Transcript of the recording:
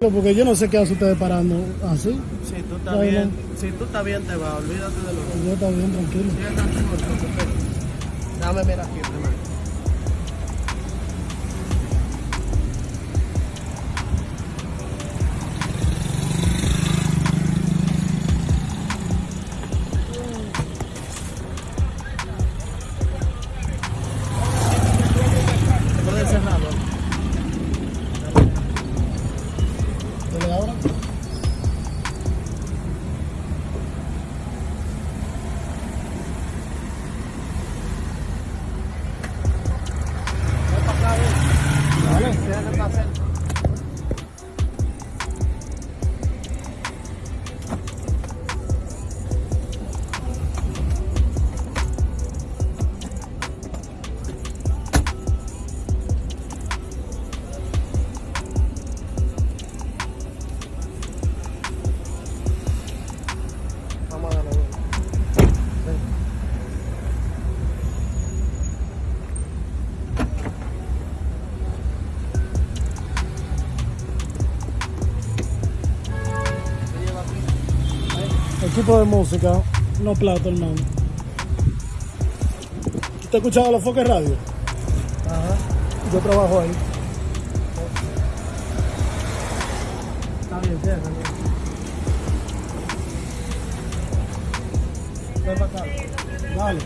Porque yo no sé qué hace ustedes parando así. Si tú estás No, bien, si tú estás bien te vas, olvídate de lo que Yo está bien, tranquilo. Dame mirar aquí primero. Equipo de música, no plato, hermano. ¿Usted ha escuchado los foques radio? Ajá. Yo trabajo ahí. Está bien, para acá. Dale.